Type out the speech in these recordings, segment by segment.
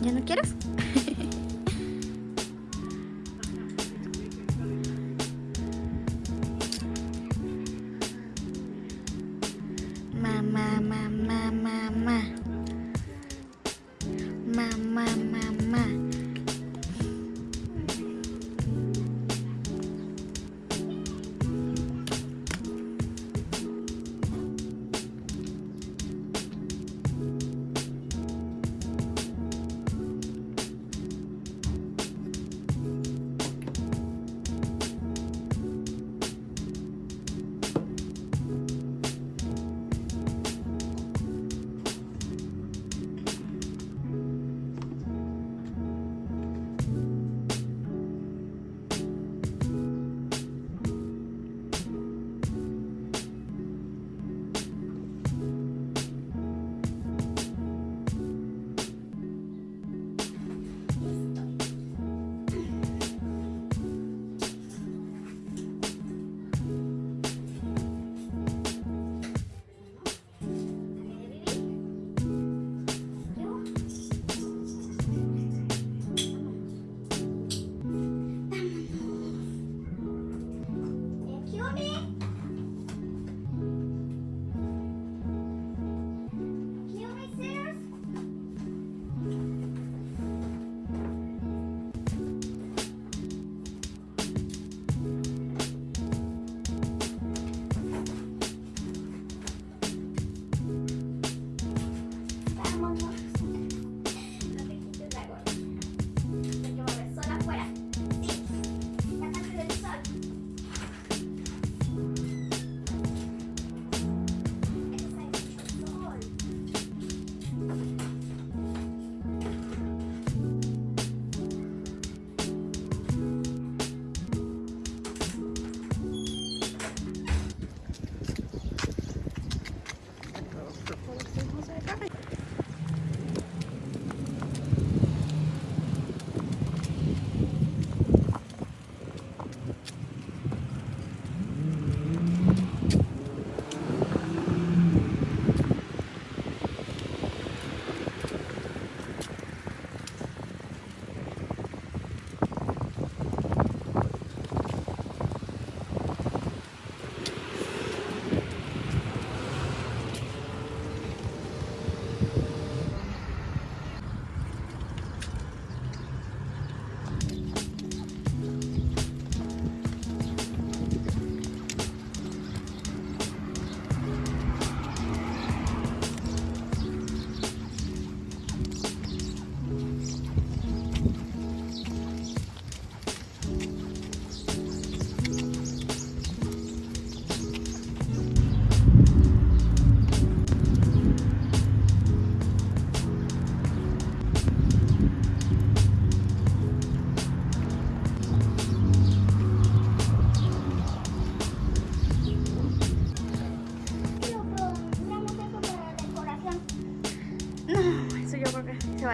¿Ya no quieres?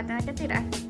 Creo que